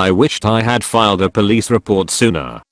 I wished I had filed a police report sooner.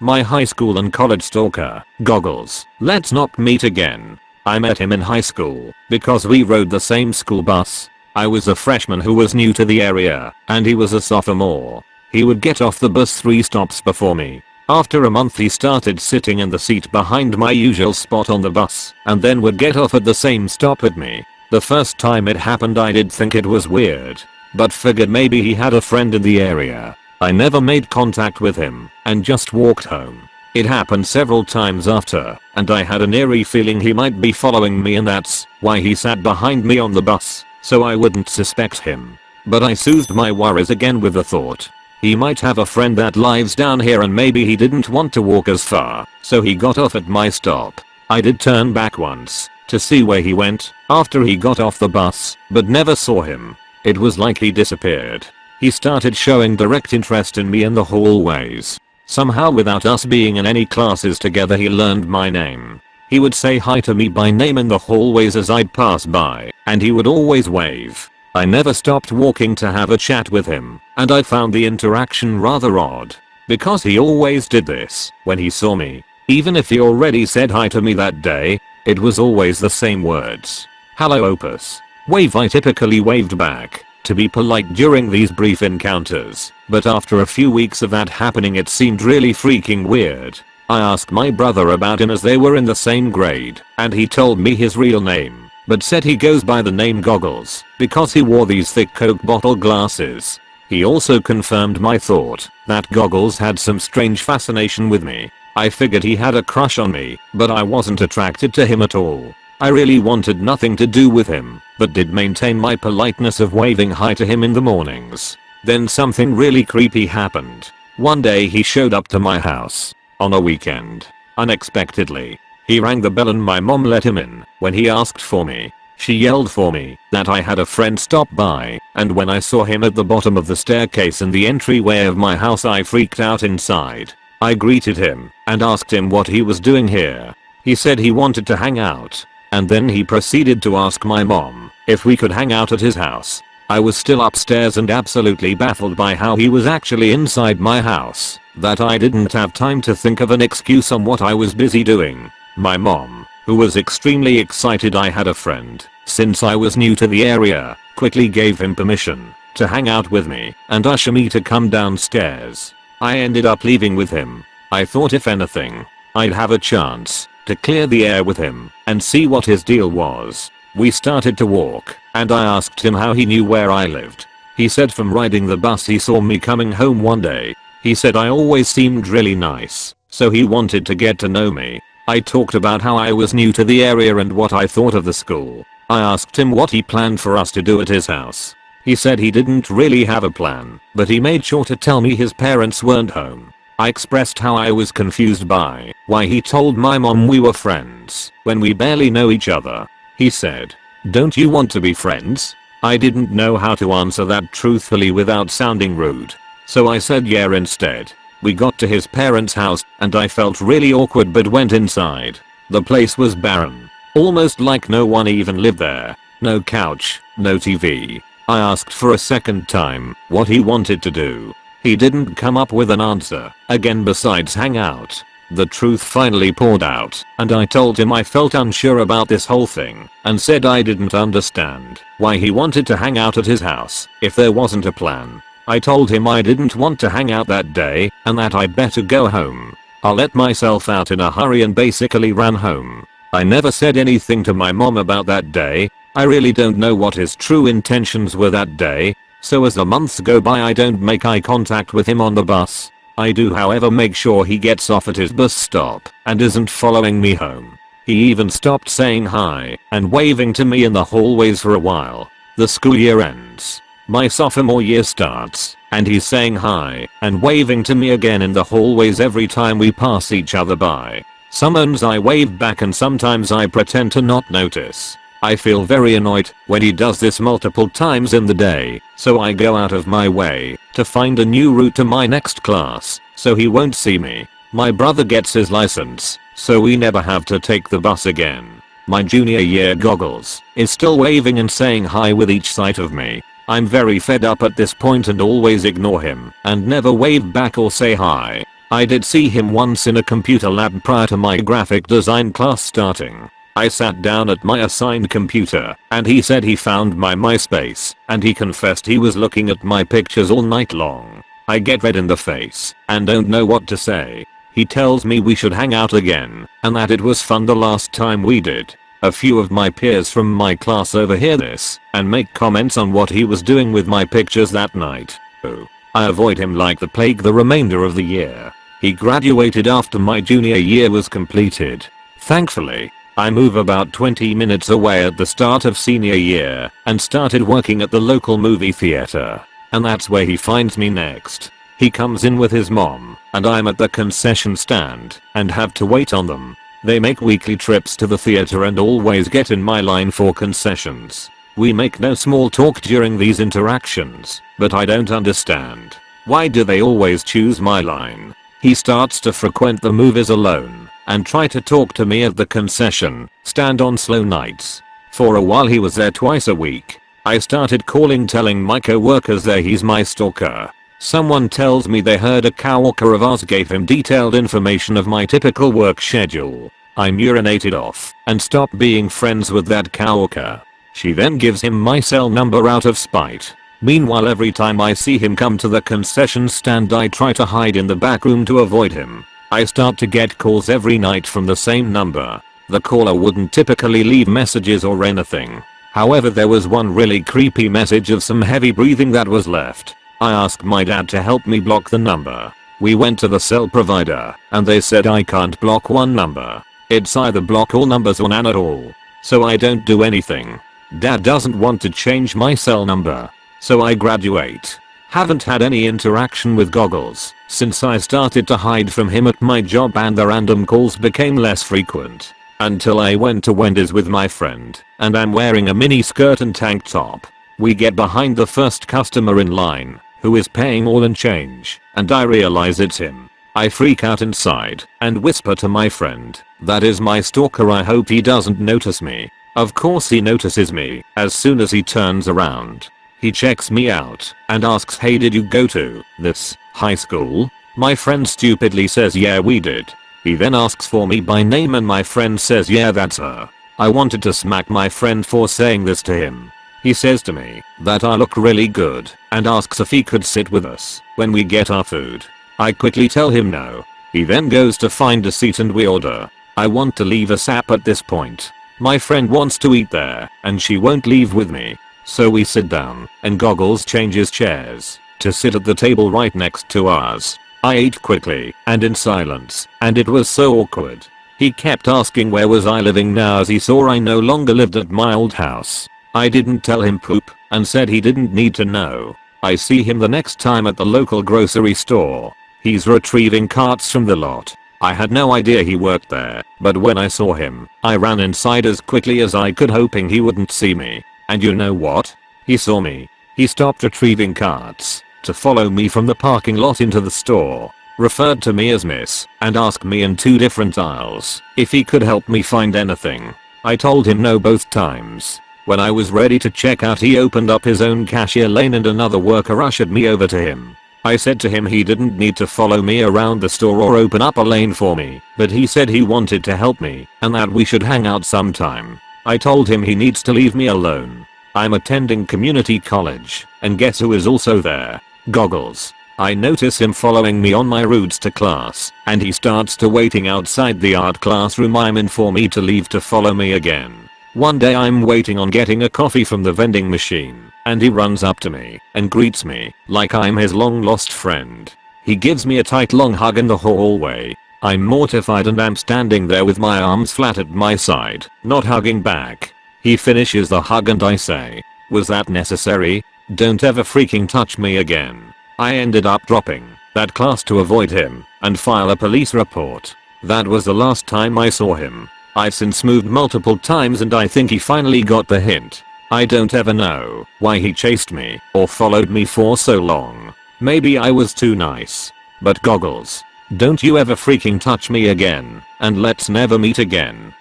My high school and college stalker, Goggles. Let's not meet again. I met him in high school because we rode the same school bus. I was a freshman who was new to the area and he was a sophomore. He would get off the bus 3 stops before me. After a month he started sitting in the seat behind my usual spot on the bus and then would get off at the same stop at me. The first time it happened I did think it was weird, but figured maybe he had a friend in the area. I never made contact with him and just walked home. It happened several times after, and I had an eerie feeling he might be following me and that's why he sat behind me on the bus, so I wouldn't suspect him. But I soothed my worries again with the thought. He might have a friend that lives down here and maybe he didn't want to walk as far, so he got off at my stop. I did turn back once, to see where he went after he got off the bus, but never saw him. It was like he disappeared. He started showing direct interest in me in the hallways. Somehow without us being in any classes together he learned my name. He would say hi to me by name in the hallways as I'd pass by, and he would always wave. I never stopped walking to have a chat with him, and I found the interaction rather odd. Because he always did this when he saw me. Even if he already said hi to me that day, it was always the same words. Hello Opus. Wave I typically waved back to be polite during these brief encounters, but after a few weeks of that happening it seemed really freaking weird. I asked my brother about him as they were in the same grade, and he told me his real name, but said he goes by the name Goggles because he wore these thick coke bottle glasses. He also confirmed my thought that Goggles had some strange fascination with me I figured he had a crush on me, but I wasn't attracted to him at all. I really wanted nothing to do with him, but did maintain my politeness of waving hi to him in the mornings. Then something really creepy happened. One day he showed up to my house. On a weekend. Unexpectedly. He rang the bell and my mom let him in when he asked for me. She yelled for me that I had a friend stop by and when I saw him at the bottom of the staircase in the entryway of my house I freaked out inside. I greeted him and asked him what he was doing here. He said he wanted to hang out. And then he proceeded to ask my mom if we could hang out at his house. I was still upstairs and absolutely baffled by how he was actually inside my house, that I didn't have time to think of an excuse on what I was busy doing. My mom, who was extremely excited I had a friend, since I was new to the area, quickly gave him permission to hang out with me and usher me to come downstairs. I ended up leaving with him. I thought if anything, I'd have a chance to clear the air with him and see what his deal was. We started to walk and I asked him how he knew where I lived. He said from riding the bus he saw me coming home one day. He said I always seemed really nice, so he wanted to get to know me. I talked about how I was new to the area and what I thought of the school. I asked him what he planned for us to do at his house. He said he didn't really have a plan, but he made sure to tell me his parents weren't home. I expressed how I was confused by why he told my mom we were friends when we barely know each other. He said, don't you want to be friends? I didn't know how to answer that truthfully without sounding rude. So I said yeah instead. We got to his parents house and I felt really awkward but went inside. The place was barren. Almost like no one even lived there. No couch, no TV, I asked for a second time what he wanted to do. He didn't come up with an answer, again besides hang out. The truth finally poured out, and I told him I felt unsure about this whole thing, and said I didn't understand why he wanted to hang out at his house if there wasn't a plan. I told him I didn't want to hang out that day, and that I'd better go home. I let myself out in a hurry and basically ran home. I never said anything to my mom about that day, I really don't know what his true intentions were that day, so as the months go by I don't make eye contact with him on the bus. I do however make sure he gets off at his bus stop and isn't following me home. He even stopped saying hi and waving to me in the hallways for a while. The school year ends. My sophomore year starts, and he's saying hi and waving to me again in the hallways every time we pass each other by. Sometimes I wave back and sometimes I pretend to not notice. I feel very annoyed when he does this multiple times in the day, so I go out of my way to find a new route to my next class so he won't see me. My brother gets his license, so we never have to take the bus again. My junior year goggles is still waving and saying hi with each sight of me. I'm very fed up at this point and always ignore him and never wave back or say hi. I did see him once in a computer lab prior to my graphic design class starting. I sat down at my assigned computer and he said he found my MySpace and he confessed he was looking at my pictures all night long. I get red in the face and don't know what to say. He tells me we should hang out again and that it was fun the last time we did. A few of my peers from my class overhear this and make comments on what he was doing with my pictures that night. Oh. I avoid him like the plague the remainder of the year. He graduated after my junior year was completed. Thankfully, I move about 20 minutes away at the start of senior year and started working at the local movie theater. And that's where he finds me next. He comes in with his mom and I'm at the concession stand and have to wait on them. They make weekly trips to the theater and always get in my line for concessions. We make no small talk during these interactions, but I don't understand. Why do they always choose my line? He starts to frequent the movies alone and try to talk to me at the concession stand on slow nights. For a while he was there twice a week. I started calling telling my co-workers there he's my stalker. Someone tells me they heard a coworker of ours gave him detailed information of my typical work schedule. I'm urinated off and stopped being friends with that coworker. She then gives him my cell number out of spite. Meanwhile every time I see him come to the concession stand I try to hide in the back room to avoid him. I start to get calls every night from the same number. The caller wouldn't typically leave messages or anything. However there was one really creepy message of some heavy breathing that was left. I asked my dad to help me block the number. We went to the cell provider and they said I can't block one number. It's either block all numbers or none at all. So I don't do anything. Dad doesn't want to change my cell number. So I graduate. Haven't had any interaction with goggles since I started to hide from him at my job and the random calls became less frequent. Until I went to Wendy's with my friend and I'm wearing a mini skirt and tank top. We get behind the first customer in line who is paying all in change, and I realize it's him. I freak out inside and whisper to my friend, that is my stalker I hope he doesn't notice me. Of course he notices me as soon as he turns around. He checks me out and asks hey did you go to this high school? My friend stupidly says yeah we did. He then asks for me by name and my friend says yeah that's her. I wanted to smack my friend for saying this to him he says to me that I look really good and asks if he could sit with us when we get our food. I quickly tell him no. He then goes to find a seat and we order. I want to leave ASAP at this point. My friend wants to eat there and she won't leave with me. So we sit down and Goggles changes chairs to sit at the table right next to ours. I ate quickly and in silence and it was so awkward. He kept asking where was I living now as he saw I no longer lived at my old house. I didn't tell him poop and said he didn't need to know. I see him the next time at the local grocery store. He's retrieving carts from the lot. I had no idea he worked there, but when I saw him, I ran inside as quickly as I could hoping he wouldn't see me. And you know what? He saw me. He stopped retrieving carts to follow me from the parking lot into the store, referred to me as miss, and asked me in two different aisles if he could help me find anything. I told him no both times. When I was ready to check out he opened up his own cashier lane and another worker ushered me over to him. I said to him he didn't need to follow me around the store or open up a lane for me, but he said he wanted to help me and that we should hang out sometime. I told him he needs to leave me alone. I'm attending community college, and guess who is also there? Goggles. I notice him following me on my routes to class, and he starts to waiting outside the art classroom I'm in for me to leave to follow me again. One day I'm waiting on getting a coffee from the vending machine and he runs up to me and greets me like I'm his long lost friend. He gives me a tight long hug in the hallway. I'm mortified and I'm standing there with my arms flat at my side, not hugging back. He finishes the hug and I say, was that necessary? Don't ever freaking touch me again. I ended up dropping that class to avoid him and file a police report. That was the last time I saw him. I've since moved multiple times and I think he finally got the hint. I don't ever know why he chased me or followed me for so long. Maybe I was too nice. But goggles. Don't you ever freaking touch me again and let's never meet again.